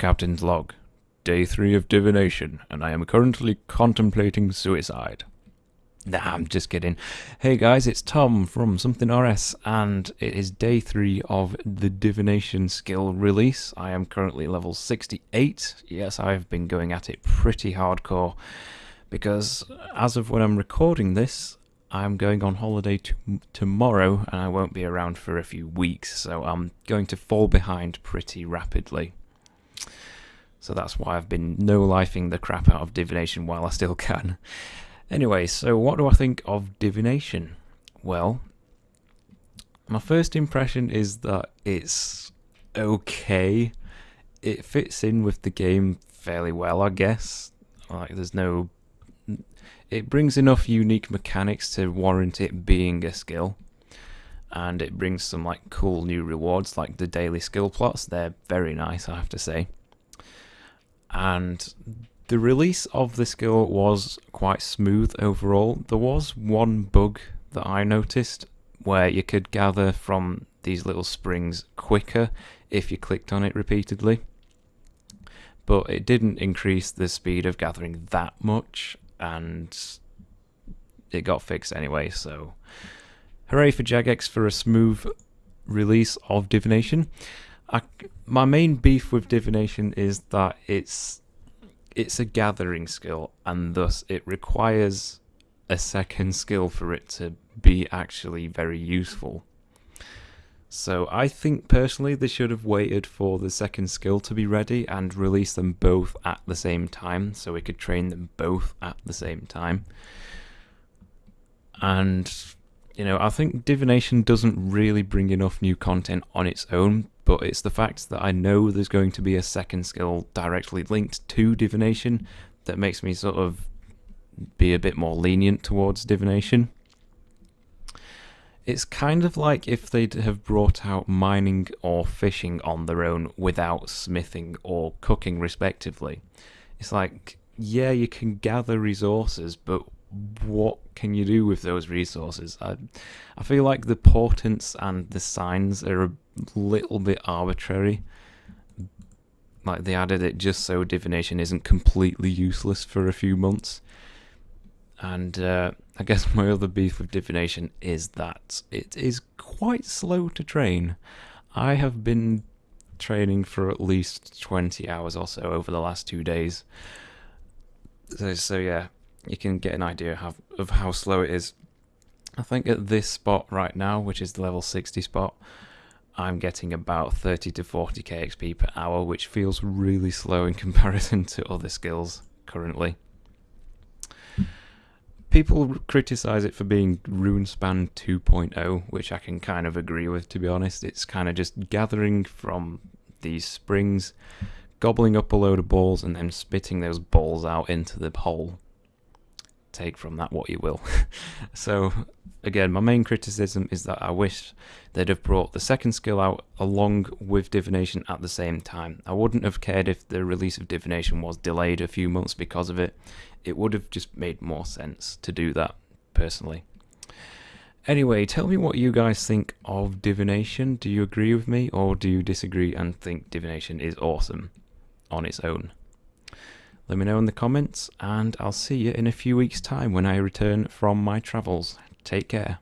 Captain's log. Day 3 of divination, and I am currently contemplating suicide. Nah, I'm just kidding. Hey guys, it's Tom from Something RS, and it is day 3 of the divination skill release. I am currently level 68. Yes, I've been going at it pretty hardcore, because as of when I'm recording this, I'm going on holiday t- tomorrow, and I won't be around for a few weeks, so I'm going to fall behind pretty rapidly. So that's why I've been no-lifing the crap out of divination while I still can. Anyway, so what do I think of divination? Well, my first impression is that it's okay. It fits in with the game fairly well, I guess. Like, there's no. It brings enough unique mechanics to warrant it being a skill. And it brings some like cool new rewards, like the daily skill plots. They're very nice, I have to say and the release of the skill was quite smooth overall. There was one bug that I noticed where you could gather from these little springs quicker if you clicked on it repeatedly. But it didn't increase the speed of gathering that much, and it got fixed anyway, so hooray for Jagex for a smooth release of Divination. I, my main beef with divination is that it's it's a gathering skill, and thus it requires a second skill for it to be actually very useful. So I think personally they should have waited for the second skill to be ready and release them both at the same time so we could train them both at the same time. And you know, I think divination doesn't really bring enough new content on its own but it's the fact that I know there's going to be a second skill directly linked to divination that makes me sort of be a bit more lenient towards divination. It's kind of like if they'd have brought out mining or fishing on their own without smithing or cooking, respectively. It's like, yeah, you can gather resources, but what can you do with those resources? I, I feel like the portents and the signs are a little bit arbitrary. Like they added it just so divination isn't completely useless for a few months. And uh, I guess my other beef with divination is that it is quite slow to train. I have been training for at least 20 hours or so over the last two days. So, so yeah, you can get an idea of, of how slow it is. I think at this spot right now, which is the level 60 spot, I'm getting about 30 to 40 KXP per hour, which feels really slow in comparison to other skills currently. People criticize it for being Runespan 2.0, which I can kind of agree with, to be honest. It's kind of just gathering from these springs, gobbling up a load of balls, and then spitting those balls out into the hole take from that what you will. so again, my main criticism is that I wish they'd have brought the second skill out along with divination at the same time. I wouldn't have cared if the release of divination was delayed a few months because of it. It would have just made more sense to do that personally. Anyway, tell me what you guys think of divination. Do you agree with me or do you disagree and think divination is awesome on its own? Let me know in the comments, and I'll see you in a few weeks' time when I return from my travels. Take care.